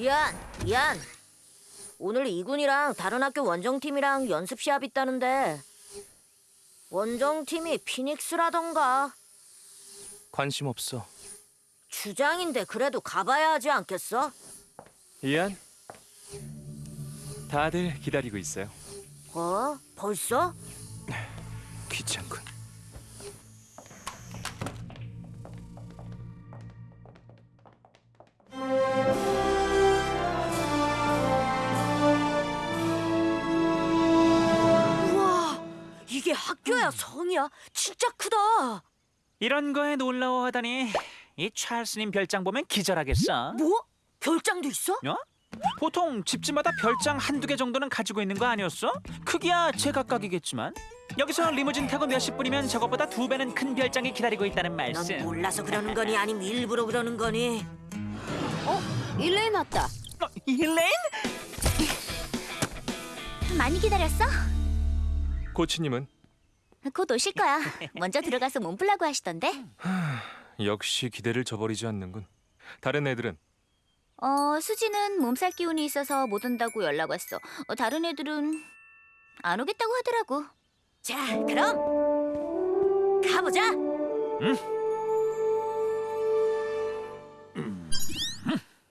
이안, 이안. 오늘 이군이랑 다른 학교 원정팀이랑 연습 시합 있다는데 원정팀이 피닉스라던가 관심 없어. 주장인데 그래도 가봐야 하지 않겠어? 이안. 다들 기다리고 있어요. 어? 벌써? 귀찮군. 학교야 성이야? 진짜 크다. 이런 거에 놀라워하다니 이 찰스님 별장 보면 기절하겠어. 뭐? 별장도 있어? 어? 보통 집집마다 별장 한두 개 정도는 가지고 있는 거 아니었어? 크기야 제각각이겠지만 여기서 리무진 타고 몇십 분이면 저것보다 두 배는 큰 별장이 기다리고 있다는 넌 말씀. 몰라서 그러는 거니 아니면 일부러 그러는 거니? 일레인 왔다. 어, 일레인? 많이 기다렸어? 코치님은 곧 오실 거야. 먼저 들어가서 몸 풀라고 하시던데. 역시 기대를 저버리지 않는군. 다른 애들은 어, 수지는 몸살 기운이 있어서 못 온다고 연락 왔어. 어, 다른 애들은 안 오겠다고 하더라고. 자, 그럼 가보자.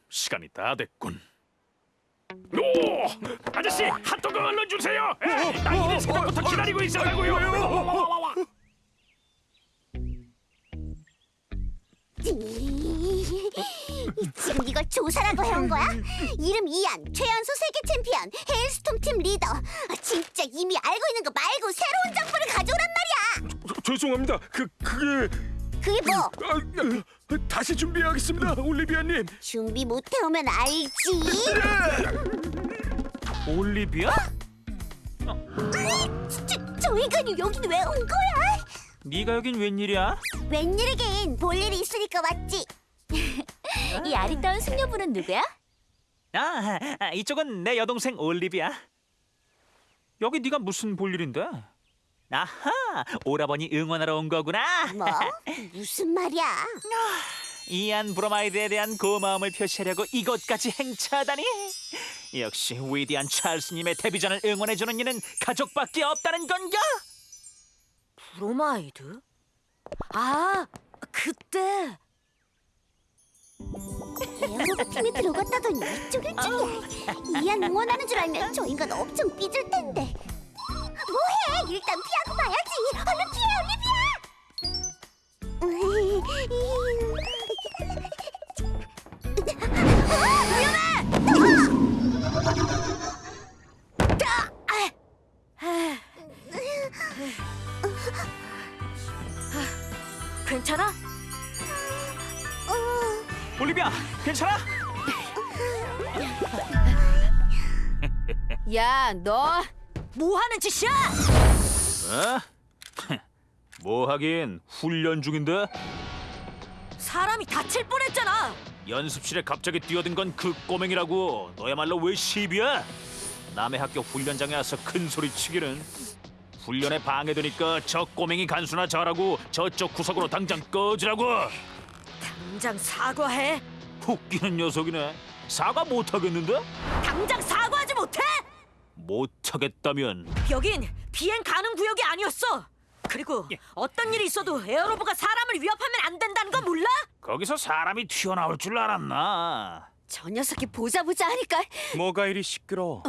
시간이 다 됐군. 오! 아저씨 핫도그 얼른 주세요. 에, 나 이른 새벽부터 기다리고 있었다고요. 지금 이걸 조사라고 해온 거야? 이름 이안, 최연소 세계 챔피언, 헤일스톰 팀 리더. 아, 진짜 이미 알고 있는 거 말고 새로운 정보를 가져오란 말이야. 죄송합니다. 그 그게 그게 뭐? 아, 아, 다시 준비하겠습니다, 올리비아님. 준비 못 해오면 알지. 올리비아? 저, 저 인간이 여긴 왜 온 거야? 네가 여긴 웬일이야? 웬일이긴 볼 일이 있으니까 왔지. 이 아리따운 숙녀분은 누구야? 아, 아, 이쪽은 내 여동생 올리비아. 여기 네가 무슨 볼 일인데? 아하, 오라버니 응원하러 온 거구나. 뭐? 무슨 말이야? 이안 브로마이드에 대한 고마움을 표시하려고 이곳까지 행차하다니. 역시 위대한 찰스님의 데뷔전을 응원해주는 이는 가족밖에 없다는 건가? 브로마이드? 아, 그때 에어로봇 팀에 들어갔다더니 이쪽일 줄이야. 이안 응원하는 줄 알면 저 인간 엄청 삐질 텐데. 뭐해? 일단 피하고 봐야지. 얼른 괜찮아? 올리비아, 괜찮아? 야, 너 뭐 하는 짓이야? 어? 뭐 하긴 훈련 중인데 사람이 다칠 뻔했잖아. 연습실에 갑자기 뛰어든 건 그 꼬맹이라고 너야말로 왜 시비야? 남의 학교 훈련장에 와서 큰 소리 치기는 훈련에 방해되니까 저 꼬맹이 간수나 잘하고 저쪽 구석으로 당장 꺼지라고 당장 사과해. 웃기는 녀석이네 사과 못하겠는데? 당장 사과하지 못해? 못하겠다면 여긴 비행 가능 구역이 아니었어. 그리고 어떤 일이 있어도 에어로버가 사람을 위협하면 안 된다는 거 몰라? 거기서 사람이 튀어나올 줄 알았나 저 녀석이 보자 보자 하니까 뭐가 이리 시끄러워.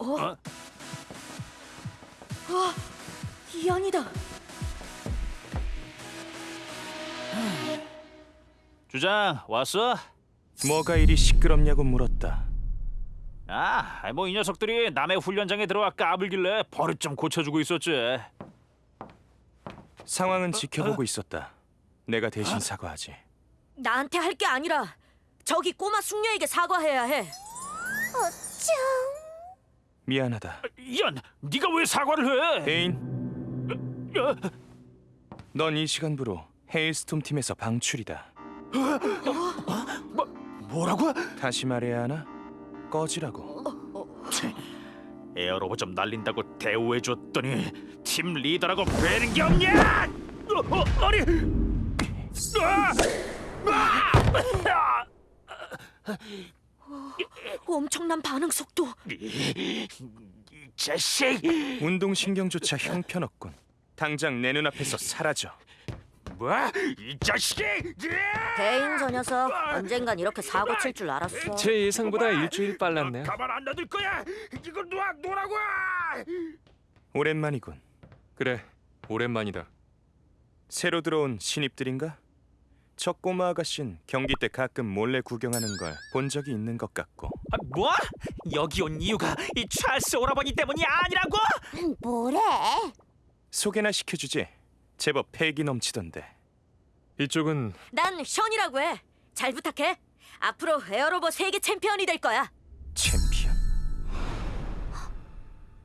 어? 이안이다. 주장 왔어? 뭐가 이리 시끄럽냐고 물었다. 아, 뭐 이 녀석들이 남의 훈련장에 들어와 까불길래 버릇 좀 고쳐주고 있었지. 상황은 지켜보고 있었다. 내가 대신 사과하지. 나한테 할 게 아니라 저기 꼬마 숙녀에게 사과해야 해. 어쩜? 미안하다. 이안, 네가 왜 사과를 해? 데인, 어, 넌 이 시간부로 헤일스톰 팀에서 방출이다. 뭐라고? 다시 말해야 하나? 꺼지라고. 에어로봇 좀 날린다고 대우해줬더니 팀 리더라고 배는 게 없냐? 어, 어, 아니, 아! 아! 엄청난 반응 속도. 이 자식! 운동신경조차 형편없군. 당장 내 눈앞에서 사라져. 뭐? 이 자식이! 대인 저 녀석 언젠간 이렇게 사고 칠 줄 알았어. 제 예상보다 일주일 빨랐네요. 가만 안 놔둘 거야! 이거 놓아 놓으라고! 오랜만이군. 그래, 오랜만이다. 새로 들어온 신입들인가? 저 꼬마 아가씨는 경기 때 가끔 몰래 구경하는 걸 본 적이 있는 것 같고 아, 뭐? 여기 온 이유가 이 찰스 오라버니 때문이 아니라고? 뭐래? 소개나 시켜주지. 제법 패기 넘치던데. 이쪽은 난 션이라고 해. 잘 부탁해. 앞으로 에어로버 세계 챔피언이 될 거야. 챔피언.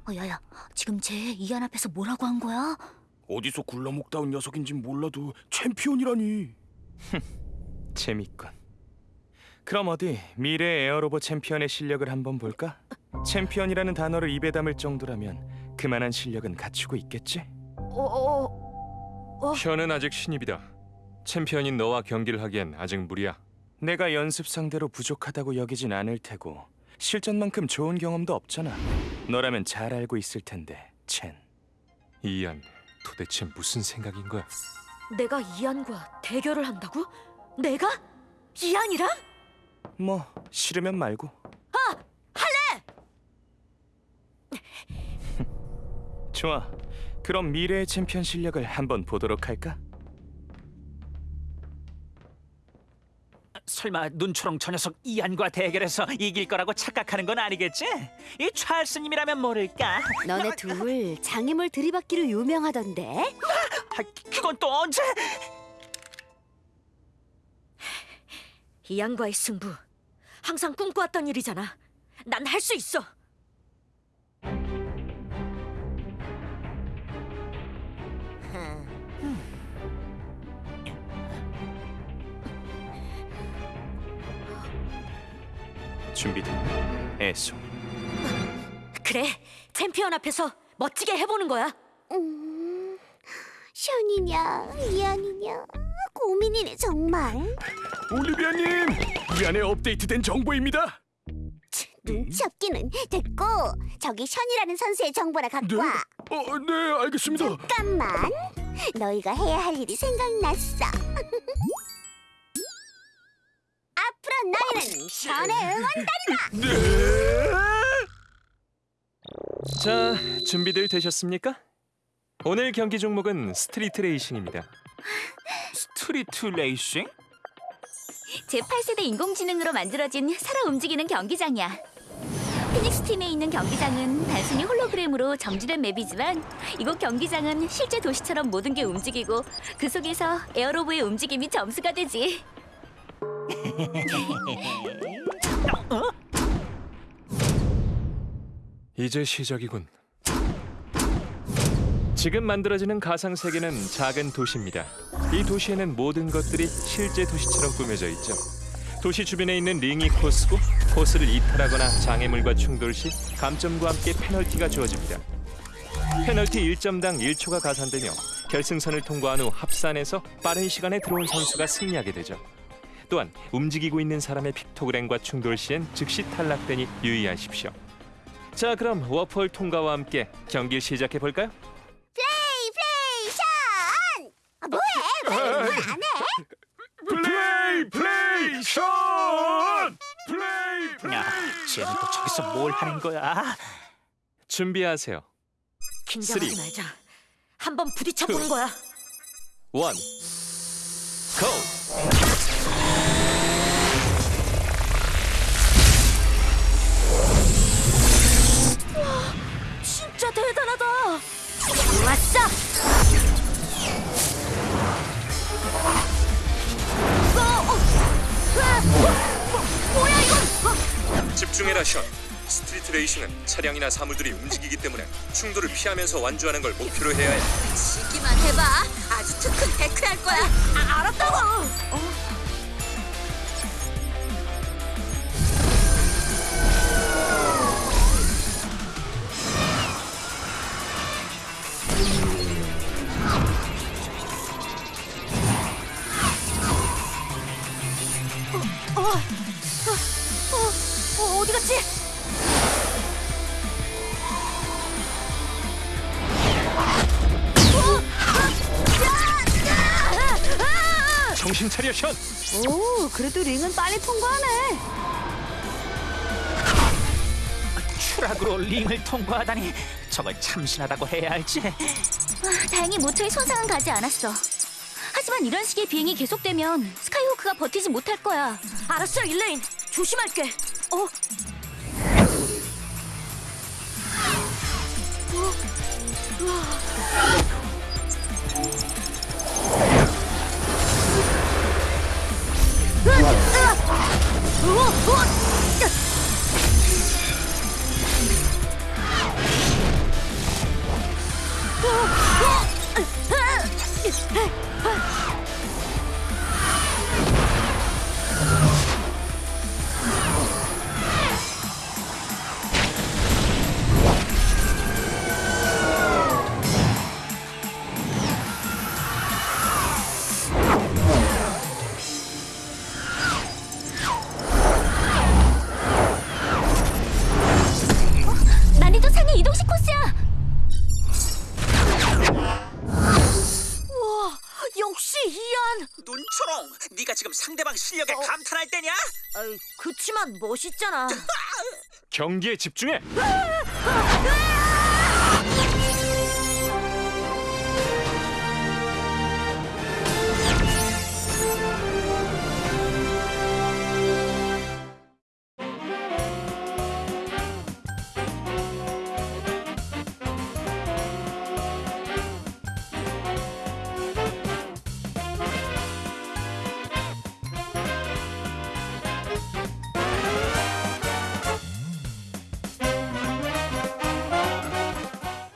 어, 야야, 지금 쟤 이안 앞에서 뭐라고 한 거야? 어디서 굴러먹다 온 녀석인진 몰라도 챔피언이라니. 재밌군. 그럼 어디 미래 에어로버 챔피언의 실력을 한번 볼까? 챔피언이라는 단어를 입에 담을 정도라면 그만한 실력은 갖추고 있겠지? 어, 어, 션은 아직 신입이다. 챔피언인 너와 경기를 하기엔 아직 무리야. 내가 연습 상대로 부족하다고 여기진 않을 테고 실전만큼 좋은 경험도 없잖아. 너라면 잘 알고 있을 텐데, 첸. 이안, 도대체 무슨 생각인 거야? 내가 이안과 대결을 한다고? 내가? 이안이랑? 뭐 싫으면 말고. 할래. 좋아. 그럼 미래의 챔피언 실력을 한번 보도록 할까? 설마 눈초롱 저 녀석 이안과 대결해서 이길 거라고 착각하는 건 아니겠지? 이 찰스님이라면 모를까? 너네 둘 장애물 들이받기로 유명하던데. 아, 그건 또 언제? 이안과의 승부. 항상 꿈꿔왔던 일이잖아. 난 할 수 있어. 준비됐나? 애송. 그래. 챔피언 앞에서 멋지게 해보는 거야. 음, 션이냐 이안이냐 고민이네 정말. 올리비아님, 이 안에 업데이트된 정보입니다. 눈치 없기는 됐고 저기 션이라는 선수의 정보나 갖고 네? 와. 어, 네, 알겠습니다. 잠깐만. 너희가 해야 할 일이 생각났어. 너희는 션의 응원단이다. 네. 자, 준비들 되셨습니까? 오늘 경기 종목은 street racing입니다. street racing? 제8세대 인공지능으로 만들어진 살아 움직이는 경기장이야. 피닉스 팀에 있는 경기장은 단순히 홀로그램으로 정지된 map이지만 이곳 경기장은 실제 도시처럼 모든 게 움직이고 그 속에서 에어로브의 움직임이 점수가 되지. 이제 시작이군. 지금 만들어지는 가상 세계는 작은 도시입니다. 이 도시에는 모든 것들이 실제 도시처럼 꾸며져 있죠. 도시 주변에 있는 링이 코스고 코스를 이탈하거나 장애물과 충돌 시 감점과 함께 페널티가 주어집니다. 페널티 1점당 1초가 가산되며 결승선을 통과한 후 합산해서 빠른 시간에 들어온 선수가 승리하게 되죠. 또한 움직이고 있는 사람의 픽토그램과 충돌 시엔 즉시 탈락되니 유의하십시오. 자, 그럼 워폴 통과와 함께 경기 시작해 볼까요? play play 션. 아, 뭐해? 왜 안 해? play, play, 션! play, play. 야, 쟤는 또 저기서 뭘 하는 거야? 준비하세요. 긴장하지 three. 말자. 한번 부딪혀 보는 거야. 원, 고! 집중해라 션. 스트리트 레이싱은 차량이나 사물들이 움직이기 때문에 충돌을 피하면서 완주하는 걸 목표로 해야 해. 시기만 해봐. 아주 특큰 데크할 거야. 아, 알았다고. 어. 어, 어, 정신 차려 션. 오, 그래도 링은 빨리 통과하네. 추락으로 링을 통과하다니 저걸 참신하다고 해야 할지. 아, 다행히 모터에 손상은 가지 않았어. 하지만 이런 식의 비행이 계속되면 스카이호크가 버티지 못할 거야. 알았어, 일레인. 조심할게. 어, 난이도 Hey! 지금 상대방 실력에 감탄할 때냐? 아이, 그치만 멋있잖아. 경기에 집중해.